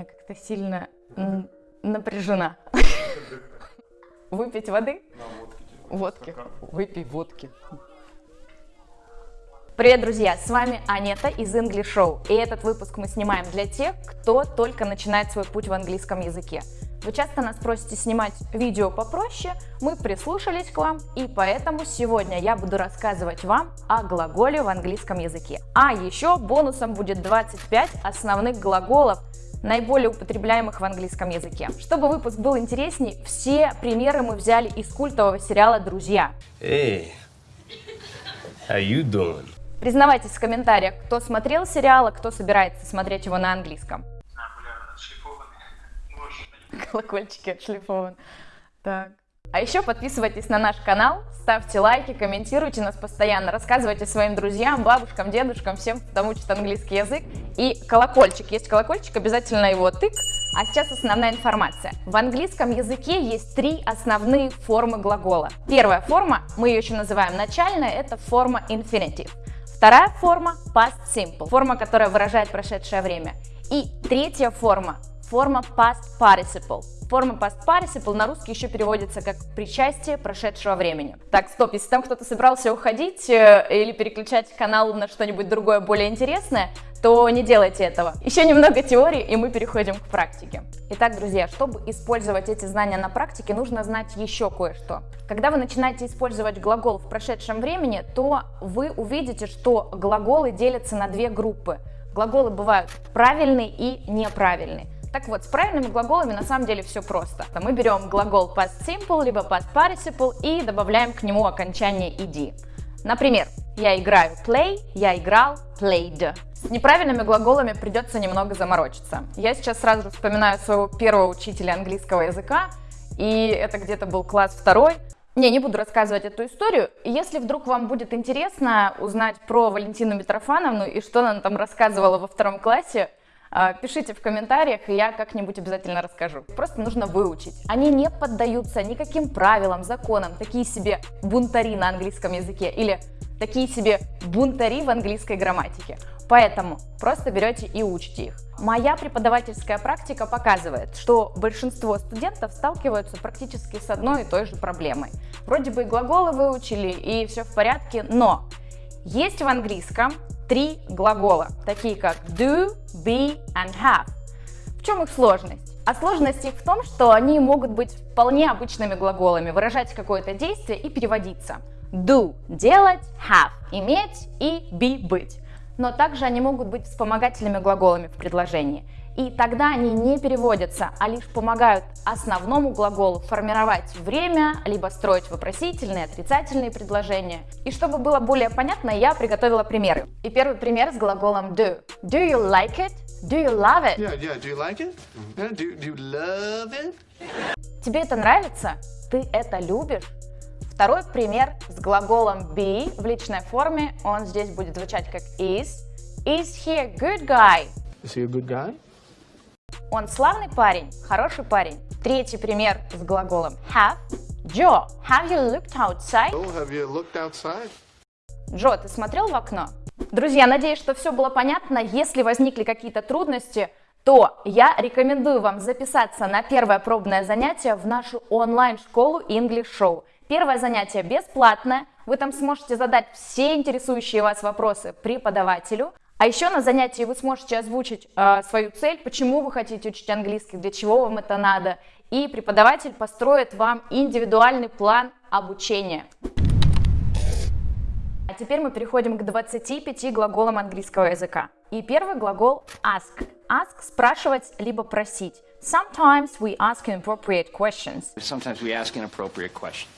я как-то сильно напряжена. Выпить воды? Водки. Выпей водки. Привет, друзья! С вами Анета из English Show. И этот выпуск мы снимаем для тех, кто только начинает свой путь в английском языке. Вы часто нас просите снимать видео попроще, мы прислушались к вам, и поэтому сегодня я буду рассказывать вам о глаголе в английском языке. А еще бонусом будет 25 основных глаголов, наиболее употребляемых в английском языке. Чтобы выпуск был интересней, все примеры мы взяли из культового сериала «Друзья». Hey, how you doing? Признавайтесь в комментариях, кто смотрел сериал, а кто собирается смотреть его на английском. Колокольчики отшлифованы. Так. А еще подписывайтесь на наш канал, ставьте лайки, комментируйте нас постоянно, рассказывайте своим друзьям, бабушкам, дедушкам, всем, кто учит английский язык. И колокольчик, есть колокольчик, обязательно его тык. А сейчас основная информация. В английском языке есть три основные формы глагола. Первая форма, мы ее еще называем начальная, это форма infinitive. Вторая форма past simple, форма, которая выражает прошедшее время. И третья форма форма past participle. Форма past participle на русский еще переводится как причастие прошедшего времени. Так, стоп, если там кто-то собрался уходить э, или переключать канал на что-нибудь другое более интересное, то не делайте этого. Еще немного теории, и мы переходим к практике. Итак, друзья, чтобы использовать эти знания на практике, нужно знать еще кое-что. Когда вы начинаете использовать глагол в прошедшем времени, то вы увидите, что глаголы делятся на две группы. Глаголы бывают правильные и неправильные. Так вот, с правильными глаголами на самом деле все просто. Мы берем глагол past simple, либо past participle и добавляем к нему окончание ed. Например, я играю play, я играл played. С неправильными глаголами придется немного заморочиться. Я сейчас сразу вспоминаю своего первого учителя английского языка, и это где-то был класс второй. Не, не буду рассказывать эту историю. Если вдруг вам будет интересно узнать про Валентину Митрофановну и что она там рассказывала во втором классе, пишите в комментариях, и я как-нибудь обязательно расскажу. Просто нужно выучить. Они не поддаются никаким правилам, законам, такие себе бунтари на английском языке или такие себе бунтари в английской грамматике. Поэтому просто берете и учите их. Моя преподавательская практика показывает, что большинство студентов сталкиваются практически с одной и той же проблемой. Вроде бы и глаголы выучили, и все в порядке, но есть в английском три глагола, такие как do, be and have. В чем их сложность? А сложность их в том, что они могут быть вполне обычными глаголами, выражать какое-то действие и переводиться. Do – делать, have – иметь и be – быть. Но также они могут быть вспомогательными глаголами в предложении и тогда они не переводятся, а лишь помогают основному глаголу формировать время, либо строить вопросительные, отрицательные предложения. И чтобы было более понятно, я приготовила примеры. И первый пример с глаголом do. Do you like it? Do you love it? Yeah, yeah. Do you like it? Yeah, do, do you love it? Тебе это нравится? Ты это любишь? Второй пример с глаголом be в личной форме. Он здесь будет звучать как is. Is he a good guy? Is he a good guy? Он славный парень, хороший парень. Третий пример с глаголом have. Джо, have you looked outside? Oh, have you looked outside? Джо, ты смотрел в окно? Друзья, надеюсь, что все было понятно. Если возникли какие-то трудности, то я рекомендую вам записаться на первое пробное занятие в нашу онлайн-школу English Show. Первое занятие бесплатное, вы там сможете задать все интересующие вас вопросы преподавателю, а еще на занятии вы сможете озвучить э, свою цель, почему вы хотите учить английский, для чего вам это надо, и преподаватель построит вам индивидуальный план обучения. А теперь мы переходим к 25 глаголам английского языка. И первый глагол ask. Ask – спрашивать, либо просить. Sometimes we ask inappropriate questions. Sometimes we ask inappropriate questions.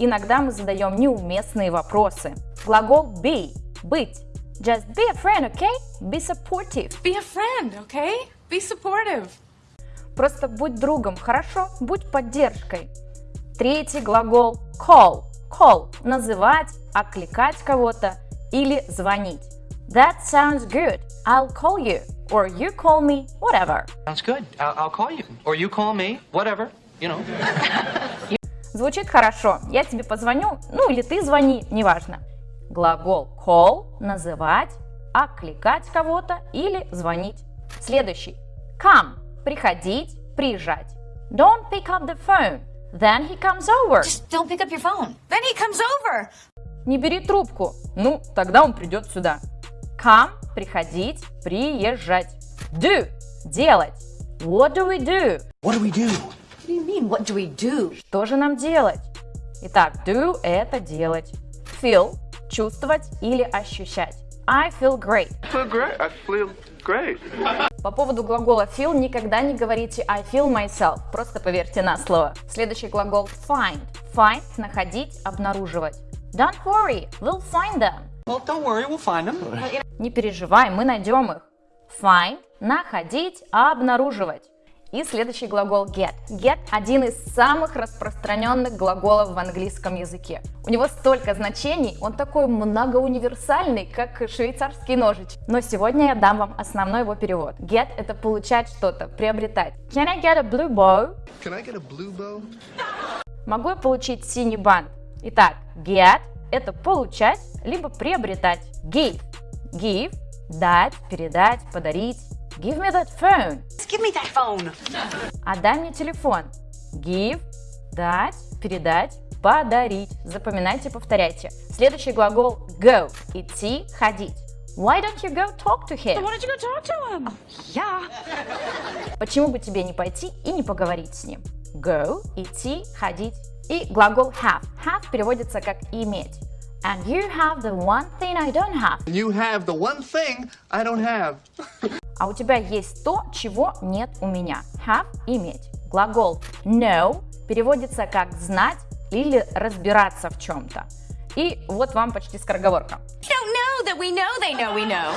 Иногда мы задаем неуместные вопросы. Глагол be – быть. Just be a friend, okay? Be supportive. Be a friend, okay? Be supportive. Просто будь другом, хорошо? Будь поддержкой. Третий глагол call. Call – называть, окликать кого-то или звонить. That sounds good. I'll call you. Or you call me, whatever. Sounds good. I'll, I'll call you. Or you call me, whatever, you know. Звучит хорошо. Я тебе позвоню, ну или ты звони, неважно. Глагол call – называть, окликать кого-то или звонить. Следующий. Come. приходить, приезжать. Don't pick up the phone. Then he comes over. Just don't pick up your phone. Then he comes over. Не бери трубку. Ну, тогда он придет сюда. Come – приходить, приезжать. Do – делать. What do we do? What do we do? What do you mean, what do we do? Что же нам делать? Итак, do – это делать. Feel – чувствовать или ощущать. I feel great. feel great. I feel great. По поводу глагола feel никогда не говорите I feel myself, просто поверьте на слово. Следующий глагол find. Find – находить, обнаруживать. Don't worry, we'll find them. Well, don't worry, we'll find them. Не переживай, мы найдем их. Find – находить, обнаруживать. И следующий глагол get. Get – один из самых распространенных глаголов в английском языке. У него столько значений, он такой многоуниверсальный, как швейцарский ножичек. Но сегодня я дам вам основной его перевод. Get – это получать что-то, приобретать. Can I get a blue bow? Can I get a blue bow? Могу я получить синий бант? Итак, get – это получать, либо приобретать. Give – give – дать, передать, подарить. Give me that phone. Give me that phone. Отдай мне телефон. Give – дать, передать, подарить. Запоминайте, повторяйте. Следующий глагол go – идти, ходить. Why don't you go talk to him? Why don't you go talk to him? Yeah. Почему бы тебе не пойти и не поговорить с ним? Go – идти, ходить. И глагол have. Have переводится как иметь. And you have the one thing I don't have. You have the one thing I don't have. А у тебя есть то, чего нет у меня. Have – иметь. Глагол know переводится как знать или разбираться в чем-то. И вот вам почти скороговорка. Don't know that we know they know we know.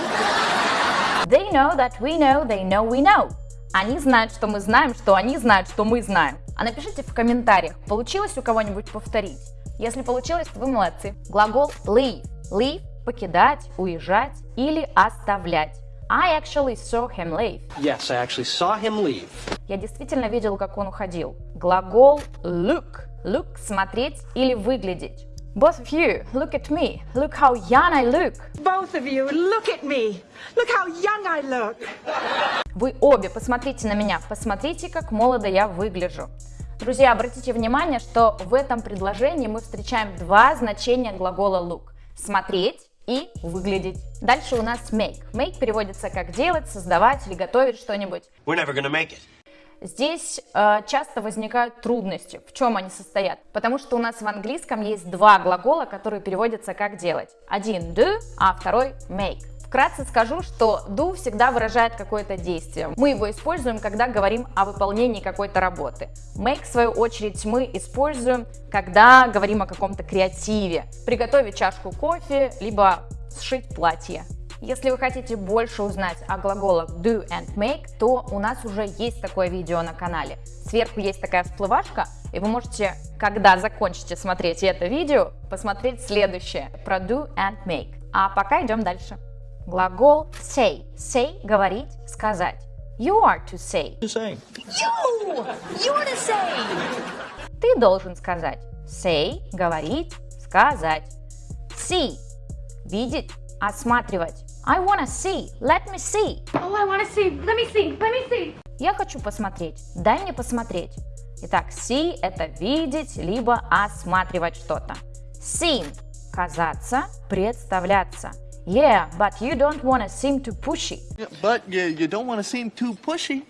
They know that we know, they know we know. Они знают, что мы знаем, что они знают, что мы знаем. А напишите в комментариях, получилось у кого-нибудь повторить? Если получилось, то вы молодцы. Глагол leave. Leave – покидать, уезжать или оставлять. I actually saw him leave. Yes, I actually saw him leave. Я действительно видел, как он уходил. Глагол look. Look – смотреть или выглядеть. Both of you, look at me. Look how young I look. Both of you, look at me. Look how young I look. Вы обе посмотрите на меня, посмотрите, как молодо я выгляжу. Друзья, обратите внимание, что в этом предложении мы встречаем два значения глагола look. Смотреть и выглядеть. Дальше у нас make. Make переводится как делать, создавать или готовить что-нибудь. Здесь э, часто возникают трудности. В чем они состоят? Потому что у нас в английском есть два глагола, которые переводятся как делать. Один do, а второй make. Вкратце скажу, что do всегда выражает какое-то действие. Мы его используем, когда говорим о выполнении какой-то работы. Make, в свою очередь, мы используем, когда говорим о каком-то креативе. Приготовить чашку кофе, либо сшить платье. Если вы хотите больше узнать о глаголах do and make, то у нас уже есть такое видео на канале. Сверху есть такая всплывашка, и вы можете, когда закончите смотреть это видео, посмотреть следующее про do and make. А пока идем дальше. Глагол say. Say – говорить, сказать. You are to say. You say. You! You're to say. Ты должен сказать. Say – говорить, сказать. See – видеть, осматривать. I wanna see. Let me see. Oh, I want to see. Let me see. Let me see. Я хочу посмотреть. Дай мне посмотреть. Итак, see – это видеть, либо осматривать что-то. Seem – казаться, представляться. Yeah, but you don't wanna seem too pushy. But you, you don't want to seem too pushy.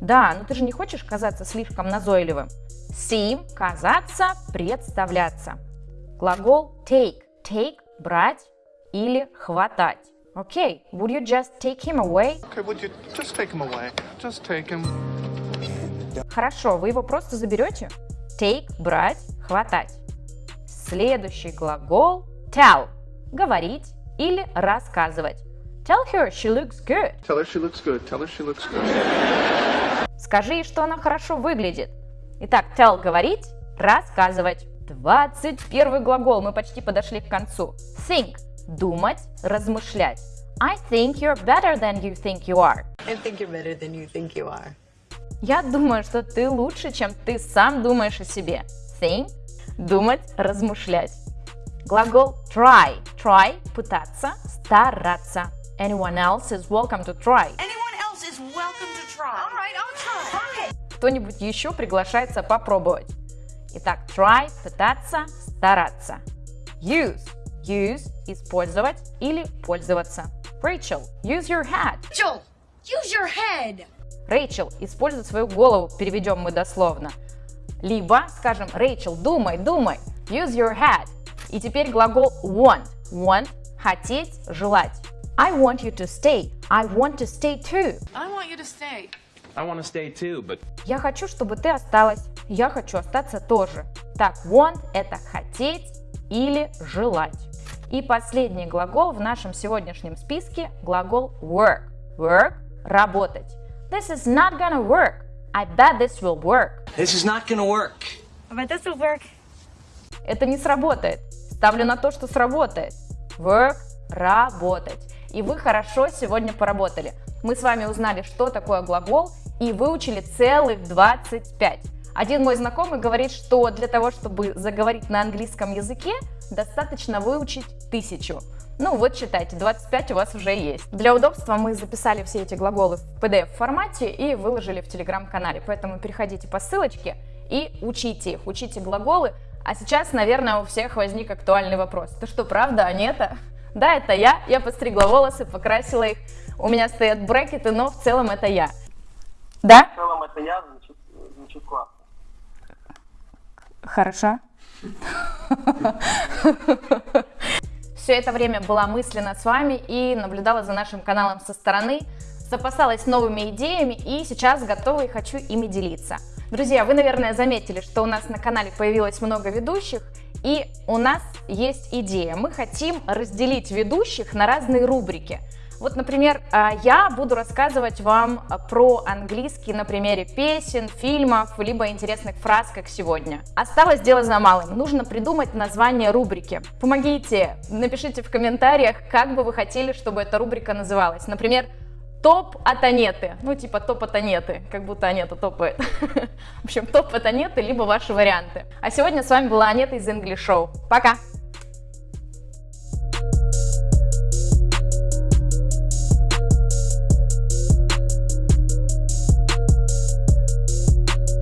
Да, но ты же не хочешь казаться слишком назойливым. Seem – казаться, представляться. Глагол take. Take – брать или хватать. Okay, would you just take him away? Okay, would you just take him away? Just take him. Хорошо, вы его просто заберете? Take – брать, хватать. Следующий глагол tell – говорить или рассказывать. Tell her she looks good. Tell her she looks good. Tell her she looks good. Скажи ей, что она хорошо выглядит. Итак, tell – говорить, рассказывать. 21 глагол, мы почти подошли к концу. Think – думать, размышлять. I think you're better than you think you are. I think you're better than you think you are. Я думаю, что ты лучше, чем ты сам думаешь о себе. Think – думать, размышлять. Глагол try. Try – пытаться, стараться. Anyone else is welcome to try. Anyone else is welcome to try. All right, I'll try. Okay. Кто-нибудь еще приглашается попробовать. Итак, try – пытаться, стараться. Use – use – использовать или пользоваться. Rachel, use your head. Rachel, use your head. Рэйчел, используй свою голову, переведем мы дословно. Либо скажем, Рэйчел, думай, думай, use your head. И теперь глагол want. Want – хотеть, желать. I want you to stay. I want to stay too. I want you to stay. I want to stay too, but Я хочу, чтобы ты осталась. Я хочу остаться тоже. Так, want – это хотеть или желать. И последний глагол в нашем сегодняшнем списке – глагол work. Work – работать. This is not gonna work. I bet this will work. This is not gonna work. But this will work. Это не сработает. Ставлю на то, что сработает. Work – работать. И вы хорошо сегодня поработали. Мы с вами узнали, что такое глагол, и выучили целых 25. Один мой знакомый говорит, что для того, чтобы заговорить на английском языке, достаточно выучить тысячу. Ну вот считайте, 25 у вас уже есть. Для удобства мы записали все эти глаголы в PDF формате и выложили в телеграм-канале, поэтому переходите по ссылочке и учите их, учите глаголы. А сейчас, наверное, у всех возник актуальный вопрос. Это что, правда, Анета? Да, это я, я постригла волосы, покрасила их, у меня стоят брекеты, но в целом это я. Да? В целом это я, звучит, звучит классно. Хорошо. Все это время была мысленно с вами и наблюдала за нашим каналом со стороны, запасалась новыми идеями и сейчас готова и хочу ими делиться. Друзья, вы, наверное, заметили, что у нас на канале появилось много ведущих, и у нас есть идея. Мы хотим разделить ведущих на разные рубрики. Вот, например, а, я буду рассказывать вам про английский на примере песен, фильмов, либо интересных фраз, как сегодня. Осталось дело за малым. Нужно придумать название рубрики. Помогите, напишите в комментариях, как бы вы хотели, чтобы эта рубрика называлась. Например, топ от Анеты. Ну, типа топ от Анеты, как будто Анета топает. В общем, топ от Анеты, либо ваши варианты. А сегодня с вами была Анета из English Show. Пока!